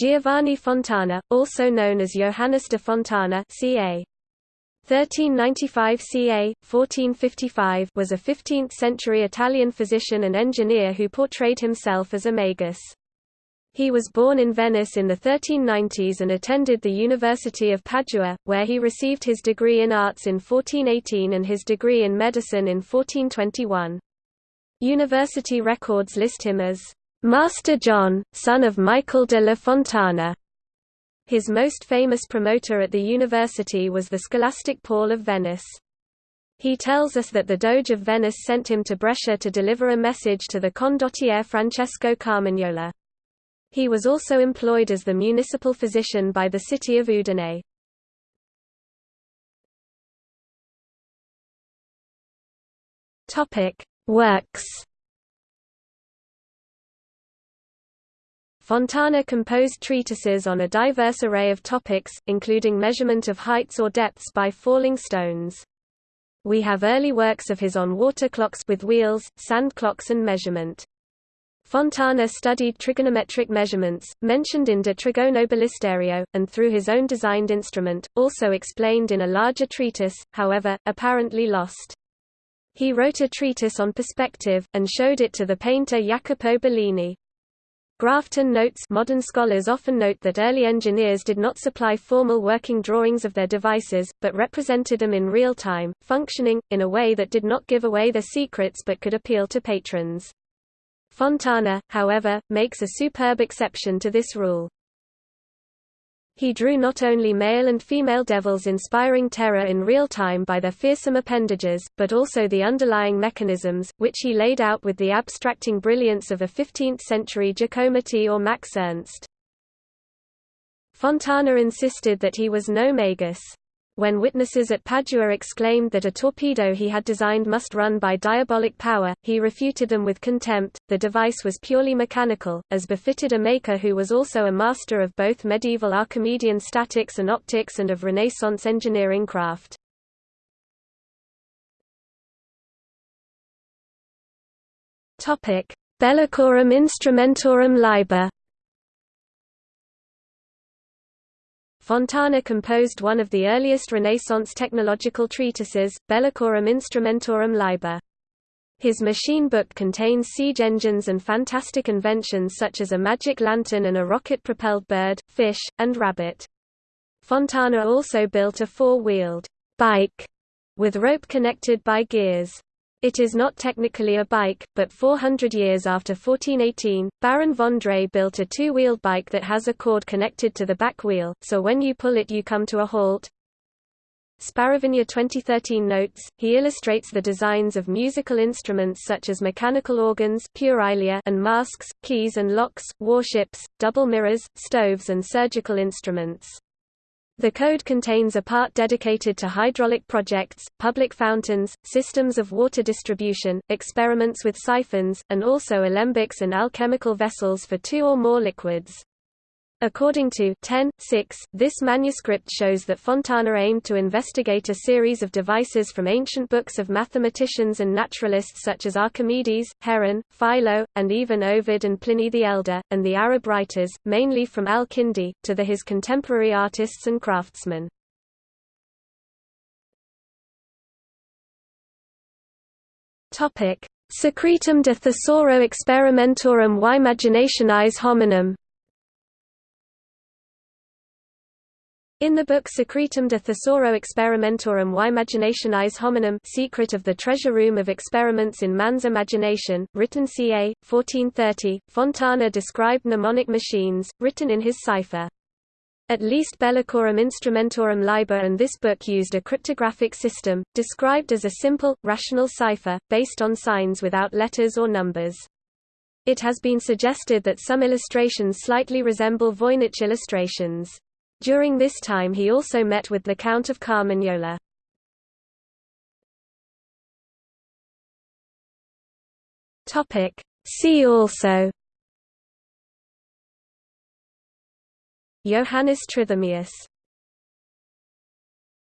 Giovanni Fontana, also known as Johannes de Fontana ca. 1395 ca. 1455 was a 15th-century Italian physician and engineer who portrayed himself as a magus. He was born in Venice in the 1390s and attended the University of Padua, where he received his degree in arts in 1418 and his degree in medicine in 1421. University records list him as Master John, son of Michael de la Fontana. His most famous promoter at the university was the scholastic Paul of Venice. He tells us that the Doge of Venice sent him to Brescia to deliver a message to the condottiere Francesco Carmagnola. He was also employed as the municipal physician by the city of Udine. Topic: Works. Fontana composed treatises on a diverse array of topics, including measurement of heights or depths by falling stones. We have early works of his on water clocks with wheels, sand clocks and measurement. Fontana studied trigonometric measurements, mentioned in De Trigono Ballistario, and through his own designed instrument, also explained in a larger treatise, however, apparently lost. He wrote a treatise on perspective, and showed it to the painter Jacopo Bellini. Grafton notes modern scholars often note that early engineers did not supply formal working drawings of their devices, but represented them in real time, functioning, in a way that did not give away their secrets but could appeal to patrons. Fontana, however, makes a superb exception to this rule. He drew not only male and female devils inspiring terror in real time by their fearsome appendages, but also the underlying mechanisms, which he laid out with the abstracting brilliance of a 15th-century Giacometti or Max Ernst. Fontana insisted that he was no magus. When witnesses at Padua exclaimed that a torpedo he had designed must run by diabolic power, he refuted them with contempt. The device was purely mechanical, as befitted a maker who was also a master of both medieval Archimedean statics and optics and of Renaissance engineering craft. Topic: Bellicorum Instrumentorum Liber Fontana composed one of the earliest Renaissance technological treatises, Bellicorum Instrumentorum Liber. His machine book contains siege engines and fantastic inventions such as a magic lantern and a rocket-propelled bird, fish, and rabbit. Fontana also built a four-wheeled bike with rope connected by gears. It is not technically a bike, but 400 years after 1418, Baron von Drais built a two-wheeled bike that has a cord connected to the back wheel, so when you pull it you come to a halt. Sparavigna 2013 notes, he illustrates the designs of musical instruments such as mechanical organs and masks, keys and locks, warships, double mirrors, stoves and surgical instruments. The code contains a part dedicated to hydraulic projects, public fountains, systems of water distribution, experiments with siphons, and also alembics and alchemical vessels for two or more liquids. According to 10, 6, this manuscript shows that Fontana aimed to investigate a series of devices from ancient books of mathematicians and naturalists such as Archimedes, Heron, Philo, and even Ovid and Pliny the Elder, and the Arab writers, mainly from al-Kindi, to the his contemporary artists and craftsmen. Secretum de Thesauro Experimentorum y Imaginationis Hominum In the book Secretum de Thesauro Experimentorum y Imaginationis Hominum Secret of the Treasure Room of Experiments in Man's Imagination, written ca. 1430, Fontana described mnemonic machines, written in his cipher. At least Bellicorum Instrumentorum Liber and this book used a cryptographic system, described as a simple, rational cipher, based on signs without letters or numbers. It has been suggested that some illustrations slightly resemble Voynich illustrations. During this time he also met with the Count of Carmagnola. See also Johannes Trithemius